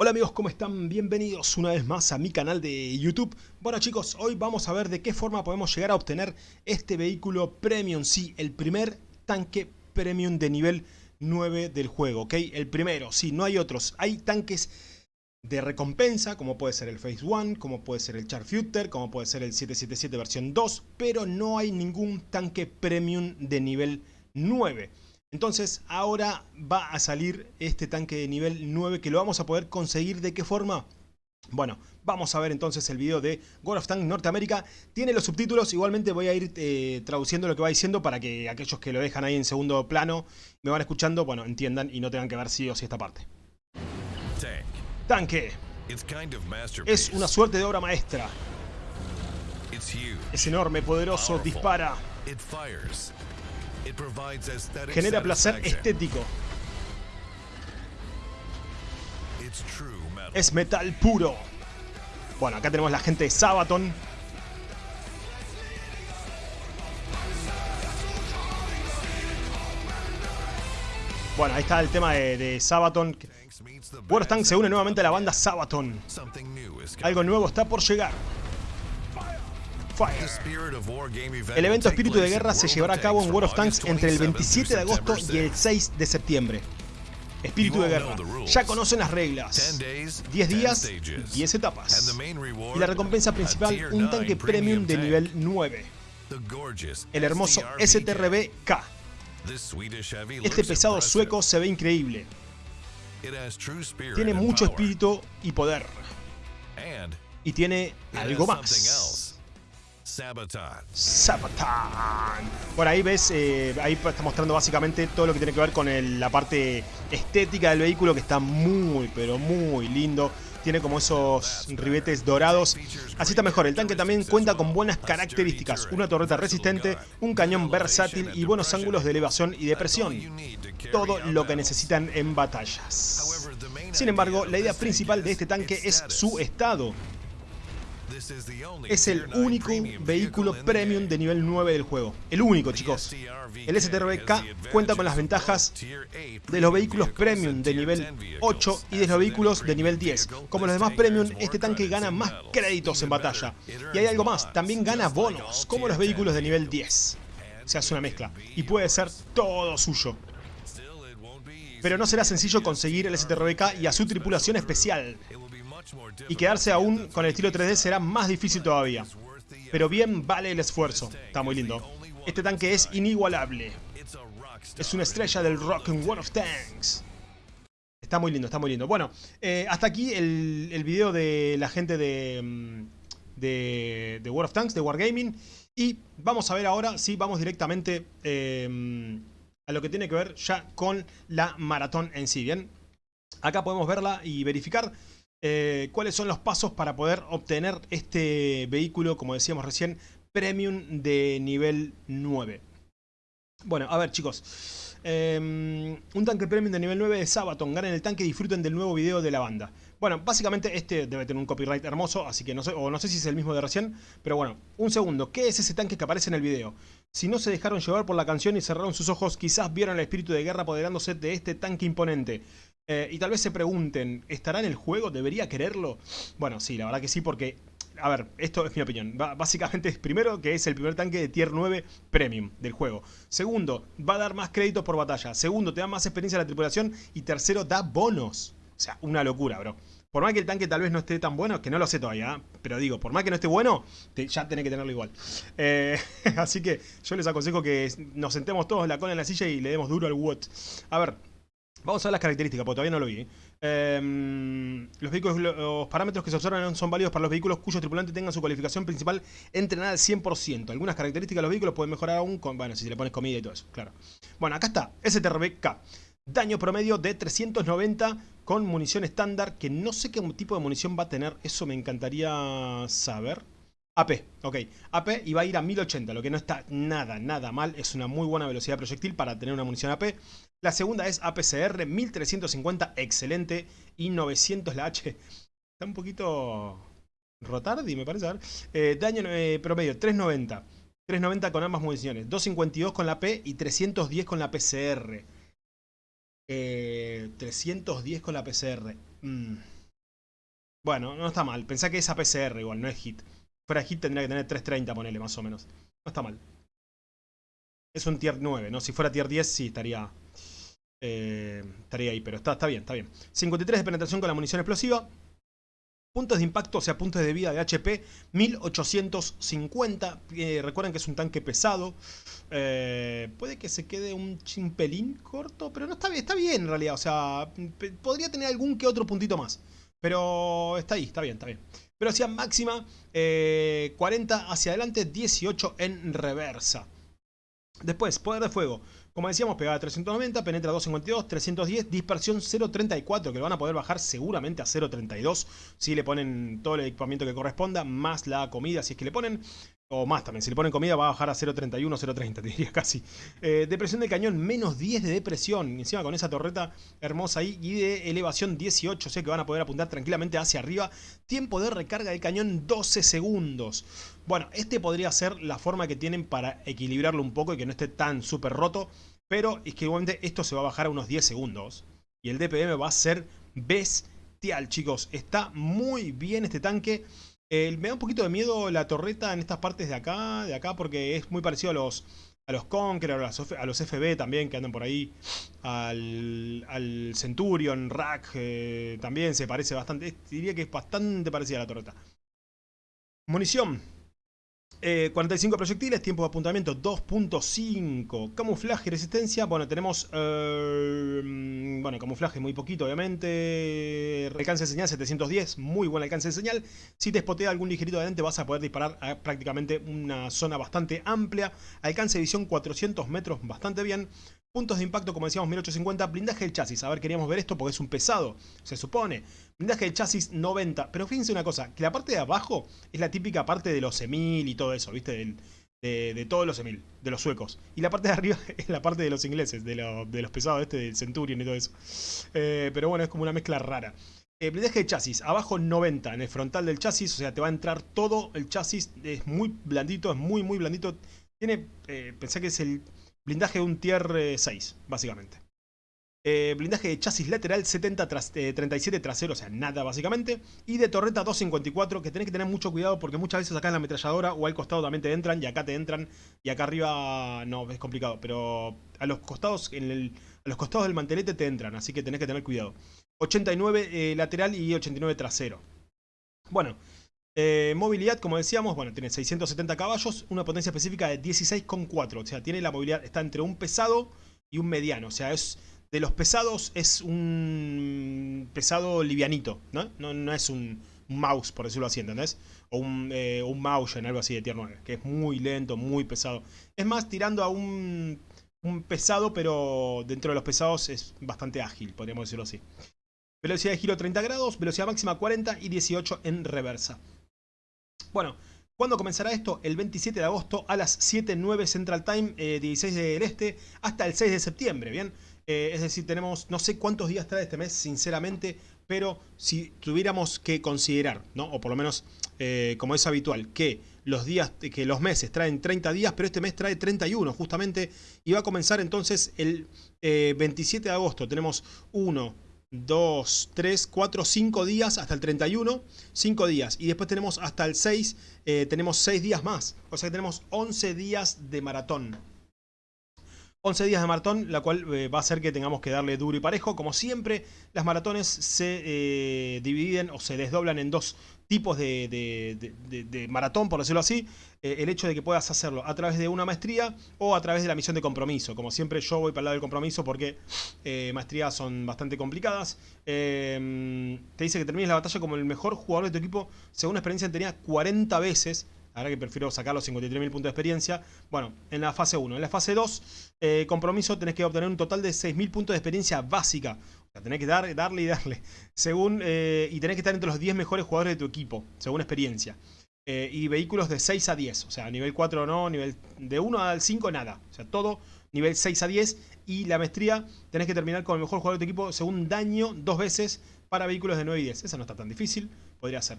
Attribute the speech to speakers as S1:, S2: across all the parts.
S1: Hola amigos, ¿cómo están? Bienvenidos una vez más a mi canal de YouTube. Bueno chicos, hoy vamos a ver de qué forma podemos llegar a obtener este vehículo Premium. Sí, el primer tanque Premium de nivel 9 del juego, ¿ok? El primero, sí, no hay otros. Hay tanques de recompensa, como puede ser el Phase 1, como puede ser el Charfuter, como puede ser el 777 versión 2, pero no hay ningún tanque Premium de nivel 9. Entonces ahora va a salir este tanque de nivel 9 que lo vamos a poder conseguir. ¿De qué forma? Bueno, vamos a ver entonces el video de World of Tanks Norteamérica. Tiene los subtítulos, igualmente voy a ir eh, traduciendo lo que va diciendo para que aquellos que lo dejan ahí en segundo plano me van escuchando, bueno, entiendan y no tengan que ver sí o sí esta parte. Tanque. Es una suerte de obra maestra. Es enorme, poderoso, dispara. Genera placer estético. Es metal puro. Bueno, acá tenemos la gente de Sabaton. Bueno, ahí está el tema de, Sabaton. World se une nuevamente a la banda Sabaton. Algo nuevo está por llegar. El evento Espíritu de Guerra se llevará a cabo en World of Tanks entre el 27 de agosto y el 6 de septiembre. Espíritu de Guerra. Ya conocen las reglas. 10 días, 10 etapas. Y la recompensa principal, un tanque premium de nivel 9. El hermoso STRB-K. Este pesado sueco se ve increíble. Tiene mucho espíritu y poder. Y tiene algo más. Sabaton. Sabaton. Por ahí ves, eh, ahí está mostrando básicamente todo lo que tiene que ver con la parte estética del vehículo que está muy, pero muy lindo. Tiene como esos ribetes dorados. Así está mejor. El tanque también cuenta con buenas características. Una torreta resistente, un cañón versátil y buenos ángulos de elevación y de presión. Todo lo que necesitan en batallas. Sin embargo, la idea principal de este tanque es su estado. Es el único vehículo premium de nivel 9 del juego. El único, chicos. El STRK cuenta con las ventajas de los vehículos premium de nivel 8 y de los vehículos de nivel 10. Como los demás premium, este tanque gana más créditos en batalla. Y hay algo más, también gana bonos, como los vehículos de nivel 10. Se hace una mezcla. Y puede ser todo suyo. Pero no será sencillo conseguir el STRBK y a su tripulación especial. Y quedarse aún con el estilo 3D será más difícil todavía. Pero bien vale el esfuerzo. Está muy lindo. Este tanque es inigualable. Es una estrella del rock en World of Tanks. Está muy lindo, está muy lindo. Bueno, eh, hasta aquí el, el, video de la gente de, mm, de, World of Tanks, de Wargaming. Y vamos a ver ahora, sí, vamos directamente eh, a lo que tiene que ver ya con la maratón en sí, ¿bien? Acá podemos verla y verificar eh, cuáles son los pasos para poder obtener este vehículo, como decíamos recién, premium de nivel 9. Bueno, a ver chicos, em, un tanque premium de nivel 9 de Sabaton, ganen el tanque y disfruten del nuevo video de la banda. Bueno, básicamente este debe tener un copyright hermoso, así que no sé, o no sé si es el mismo de recién, pero bueno, un segundo, ¿qué es ese tanque que aparece en el video? Si no se dejaron llevar por la canción y cerraron sus ojos, quizás vieron el espíritu de guerra apoderándose de este tanque imponente. Eh, y tal vez se pregunten, ¿estará en el juego? ¿Debería quererlo? Bueno, sí, la verdad que sí, porque... A ver, esto es mi opinión. básicamente es primero que es el primer tanque de tier 9 premium del juego. Segundo, va a dar más créditos por batalla. Segundo, te da más experiencia en la tripulación. Y tercero, da bonos. O sea, una locura, bro. Por más que el tanque tal vez no esté tan bueno, que no lo sé todavía, ¿eh? pero digo, por más que no esté bueno, ya tenés que tenerlo igual. Eh, así que yo les aconsejo que nos sentemos todos la cola en la silla y le demos duro al WOT. A ver, Vamos a ver las características, porque todavía no lo vi. Em, los, parámetros que se observan son válidos para los vehículos cuyos tripulantes tengan su cualificación principal entrenada al 100%. Algunas características de los vehículos pueden mejorar aún con, bueno, si le pones comida y todo eso, claro. Bueno, acá está, STRBK. Daño promedio de 390 con munición estándar, que no sé qué tipo de munición va a tener, eso me encantaría saber. AP, ok. AP y va a ir a 1080, lo que no está nada, nada mal. Es una muy buena velocidad de proyectil para tener una munición AP. La segunda es APCR 1350, excelente. Y 900 la H. Está un poquito rotardi, me parece. Eh, daño eh, promedio, 390. 390 con ambas municiones. 252 con la P y 310 con la PCR. 310 eh, con la PCR. Mm. Bueno, no está mal. Pensá que es APCR igual, no es hit. Fuera hit tendría que tener 330, ponele más o menos. No está mal. Es un tier 9, ¿no? Si fuera tier 10 sí estaría... Eh, estaría ahí, pero está, está bien, está bien. 53 de penetración con la munición explosiva. Puntos de impacto, o sea, puntos de vida de HP, 1850. Eh, recuerden que es un tanque pesado. Eh, puede que se quede un chimpelín corto, pero no está bien, está bien en realidad. O sea, podría tener algún que otro puntito más. Pero está ahí, está bien, está bien. Velocidad máxima, 40 eh, hacia adelante, 18 en reversa. Después, poder de fuego. Como decíamos, pegada 390, penetra 252, 310, dispersión 0.34, que lo van a poder bajar seguramente a 0.32 si le ponen todo el equipamiento que corresponda, más la comida si es que le ponen. O más también, si le ponen comida va a bajar a 0.31, 0.30, diría casi. Eh, depresión de cañón, menos 10 de depresión. Encima con esa torreta hermosa ahí. Y de elevación 18, o sea que van a poder apuntar tranquilamente hacia arriba. Tiempo de recarga de cañón 12 segundos. Bueno, este podría ser la forma que tienen para equilibrarlo un poco y que no esté tan súper roto. Pero es que igualmente esto se va a bajar a unos 10 segundos. Y el DPM va a ser bestial, chicos. Está muy bien este tanque me da un poquito de miedo la torreta en estas partes de acá, de acá porque es muy parecido a los, a los Conqueror, a los, FB también que andan por ahí, al, Centurion, Rack, eh, también se parece bastante, diría que es bastante parecida a la torreta. Munición, 45 eh, proyectiles, tiempo de apuntamiento 2.5. Camuflaje y resistencia, bueno, tenemos... Eh, bueno, camuflaje muy poquito, obviamente. Alcance de señal 710, muy buen alcance de señal. Si te spotea algún ligerito adelante vas a poder disparar a prácticamente una zona bastante amplia. Alcance de visión 400 metros, bastante bien. Puntos de impacto, como decíamos, 1850. Blindaje del chasis. A ver, queríamos ver esto porque es un pesado, se supone. Blindaje del chasis 90. Pero fíjense una cosa, que la parte de abajo es la típica parte de los Emil y todo eso, ¿viste? De, todos los Emil, de los suecos. Y la parte de arriba es la parte de los ingleses, de, los pesados, este, del Centurion y todo eso. Eh, pero bueno, es como una mezcla rara. Eh, blindaje de chasis, abajo 90 en el frontal del chasis, o sea, te va a entrar todo el chasis, es muy blandito, es muy muy blandito. Tiene, eh, pensé que es el Blindaje de un tier 6, eh, básicamente. Eh, blindaje de chasis lateral 70 37 eh, trasero, o sea, nada básicamente. Y de torreta 254, que tenés que tener mucho cuidado porque muchas veces acá en la ametralladora o al costado también te entran y acá te entran y acá arriba no, es complicado. Pero a los costados, en el, a los costados del mantelete te entran, así que tenés que tener cuidado. 89 lateral y 89 trasero. Bueno, eh, movilidad, como decíamos, bueno, tiene 670 caballos, una potencia específica de 16,4. O sea, tiene la movilidad, está entre un pesado y un mediano. O sea, es de los pesados es un pesado livianito, ¿no? No, es un, mouse, por decirlo así, ¿entendés? O un, eh, un en algo así de tier 9, que es muy lento, muy pesado. Es más, tirando a un pesado, pero dentro de los pesados es bastante ágil, podríamos decirlo así. Velocidad de giro 30 grados, velocidad máxima 40 y 18 en reversa. Bueno, ¿cuándo comenzará esto? El 27 de agosto a las 7.09 Central Time, 16 eh, del Este, hasta el 6 de septiembre, ¿bien? Eh, es decir, tenemos, no sé cuántos días trae este mes, sinceramente, pero si tuviéramos que considerar, ¿no? O por lo menos, eh, como es habitual, que los días, que los meses traen 30 días, pero este mes trae 31 justamente, y va a comenzar entonces el 27 de agosto. Tenemos 1, 2, 3, 4, 5 días hasta el 31, 5 días. Y después tenemos hasta el 6, eh, tenemos 6 días más. O sea que tenemos 11 días de maratón. 11 días de maratón, la cual eh, va a hacer que tengamos que darle duro y parejo. Como siempre, las maratones se eh, dividen o se desdoblan en dos tipos de, maratón, por decirlo así, eh, el hecho de que puedas hacerlo a través de una maestría o a través de la misión de compromiso. Como siempre yo voy para el lado del compromiso porque maestrías son bastante complicadas. Te dice que termines la batalla como el mejor jugador de tu equipo según experiencia tenía 40 veces. Ahora que prefiero sacar los 53.000 puntos de experiencia. Bueno, en la fase 1. En la fase 2, compromiso, tenés que obtener un total de 6.000 puntos de experiencia básica tenés que dar, darle y darle. Según, eh, y tenés que estar entre los 10 mejores jugadores de tu equipo, según experiencia. Eh, y vehículos de 6 a 10. O sea, nivel 4 no, nivel de 1 al 5 nada. O sea, todo nivel 6 a 10. Y la maestría tenés que terminar con el mejor jugador de tu equipo según daño dos veces para vehículos de 9 y 10. Esa no está tan difícil, podría ser.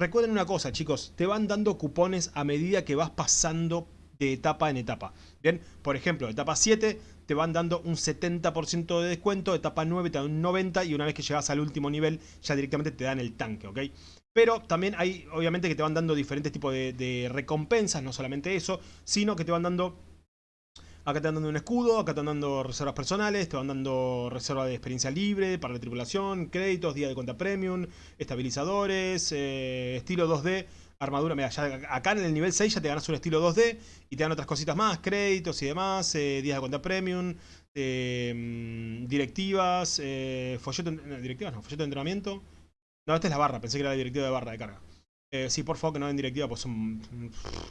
S1: Recuerden una cosa, chicos. Te van dando cupones a medida que vas pasando de etapa en etapa. Bien, por ejemplo, etapa 7 te van dando un 70% de descuento, etapa 9 te dan un 90% y una vez que llegas al último nivel ya directamente te dan el tanque, ¿ok? Pero también hay, obviamente, que te van dando diferentes tipos de, recompensas, no solamente eso, sino que te van dando... Acá te van dando un escudo, acá te van dando reservas personales, te van dando reserva de experiencia libre para la tripulación, créditos, día de cuenta premium, estabilizadores, eh, estilo 2D, armadura. Mira, ya acá en el nivel 6 ya te ganas un estilo 2D y te dan otras cositas más, créditos y demás, eh, días de cuenta premium, eh, mm, directivas, folleto, directivas no, folleto de entrenamiento. No, esta es la barra, pensé que era la directiva de barra de carga. Eh, sí, por favor, que no den directiva, pues son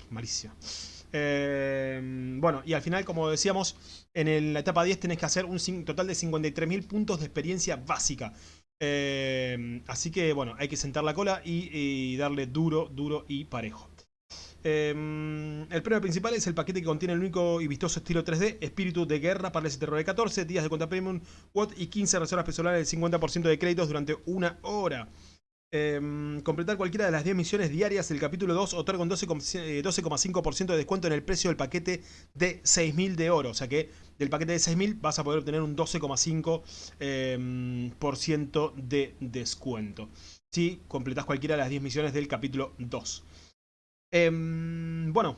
S1: malísimas. Eh, bueno, y al final, como decíamos, en la etapa 10 tenés que hacer un total de 53.000 puntos de experiencia básica. Eh, así que, bueno, hay que sentar la cola y, darle duro, duro y parejo. el premio principal es el paquete que contiene el único y vistoso estilo 3D, espíritu de guerra para el STR 14, días de cuenta premium, WOT y 15 reservas personales del 50% de créditos durante una hora. Em, completar cualquiera de las 10 misiones diarias del capítulo 2 otorga un 12,5% de descuento en el precio del paquete de 6.000 de oro. O sea que del paquete de 6.000 vas a poder obtener un 12,5% em, de descuento. Si completas cualquiera de las 10 misiones del capítulo 2. Em, bueno,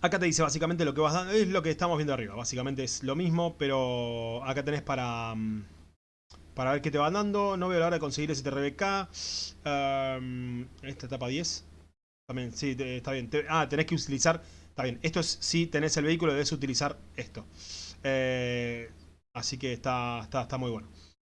S1: acá te dice básicamente lo que vas dando. Es lo que estamos viendo arriba. Básicamente es lo mismo, pero acá tenés para para ver qué te van dando. No veo la hora de conseguir ese TRBK. esta etapa 10. También, sí, está bien. ah, tenés que utilizar... Está bien, esto es si tenés el vehículo, debes utilizar esto. Eh, así que está, está, está muy bueno.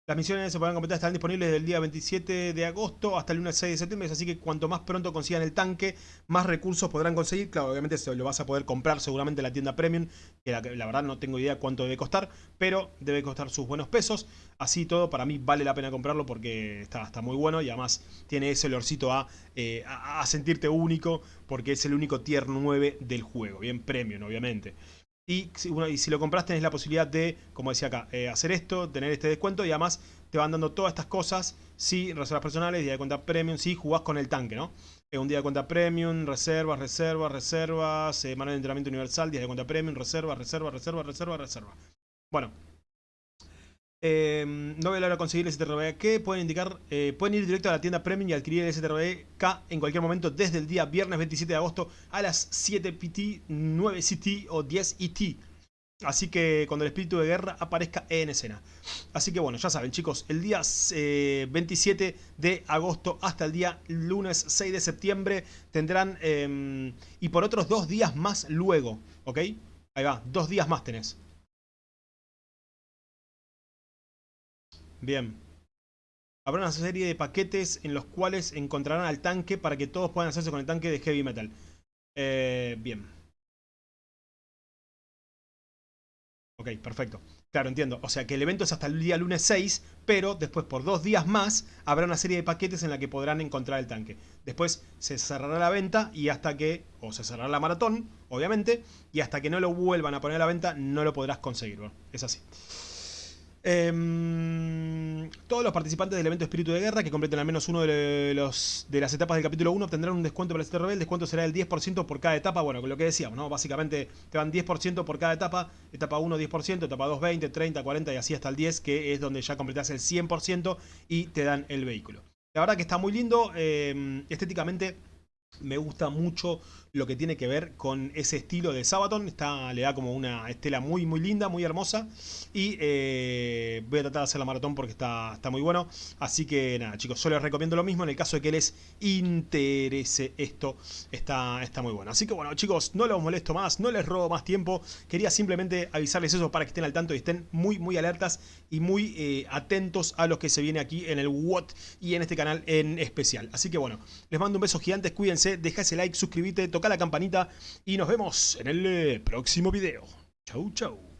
S1: Las misiones se podrán completar, están disponibles desde el día 27 de agosto hasta el lunes 6 de septiembre, así que cuanto más pronto consigan el tanque, más recursos podrán conseguir. Claro, obviamente se lo vas a poder comprar seguramente en la tienda Premium, que la, verdad no tengo idea cuánto debe costar, pero debe costar sus buenos pesos. Así todo, para mí vale la pena comprarlo porque está, está muy bueno y además tiene ese olorcito a, eh, a, a sentirte único, porque es el único tier 9 del juego, bien Premium obviamente. Y si, y si lo compras tenés la posibilidad de, como decía acá, eh, hacer esto, tener este descuento y además te van dando todas estas cosas si reservas personales, día de cuenta premium, si jugás con el tanque, ¿no? Eh, un día de cuenta premium, reservas, reservas, reservas, eh, de entrenamiento universal, día de cuenta premium, reservas, reservas, reservas, reservas, reservas. Bueno, eh, no voy a a conseguir el STRBK. Pueden indicar, eh, pueden ir directo a la tienda Premium y adquirir el STRBK en cualquier momento desde el día viernes 27 de agosto a las 7 PT, 9 CT o 10 ET. Así que cuando el espíritu de guerra aparezca en escena. Así que bueno, ya saben chicos, el día 27 eh, de agosto hasta el día lunes 6 de septiembre tendrán... Em, y por otros dos días más luego, ¿ok? Ahí va, dos días más tenés. Bien. Habrá una serie de paquetes en los cuales encontrarán al tanque para que todos puedan hacerse con el tanque de Heavy Metal. Eh, bien. Ok, perfecto. Claro, entiendo. O sea que el evento es hasta el día lunes 6, pero después por dos días más habrá una serie de paquetes en la que podrán encontrar el tanque. Después se cerrará la venta y hasta que, o se cerrará la maratón, obviamente, y hasta que no lo vuelvan a poner a la venta no lo podrás conseguir. es así. Em, todos los participantes del evento Espíritu de Guerra que completen al menos uno de, las etapas del capítulo 1 obtendrán un descuento para el CTRB. El descuento será del 10% por cada etapa. Bueno, con lo que decíamos, ¿no? Básicamente te van 10% por cada etapa. Etapa 1 10%, etapa 2 20, 30, 40 y así hasta el 10, que es donde ya completas el 100% y te dan el vehículo. La verdad que está muy lindo. Em, estéticamente me gusta mucho lo que tiene que ver con ese estilo de Sabaton. Está, le da como una estela muy muy linda, muy hermosa. Y eh, voy a tratar de hacer la maratón porque está, está muy bueno. Así que nada chicos, yo les recomiendo lo mismo. En el caso de que les interese esto, está, está muy bueno. Así que bueno chicos, no los molesto más, no les robo más tiempo. Quería simplemente avisarles eso para que estén al tanto y estén muy muy alertas y muy eh, atentos a lo que se viene aquí en el WOT y en este canal en especial. Así que bueno, les mando un beso gigante, cuídense, deja ese like, suscríbete, toca la campanita y nos vemos en el eh, próximo video. Chau, chau.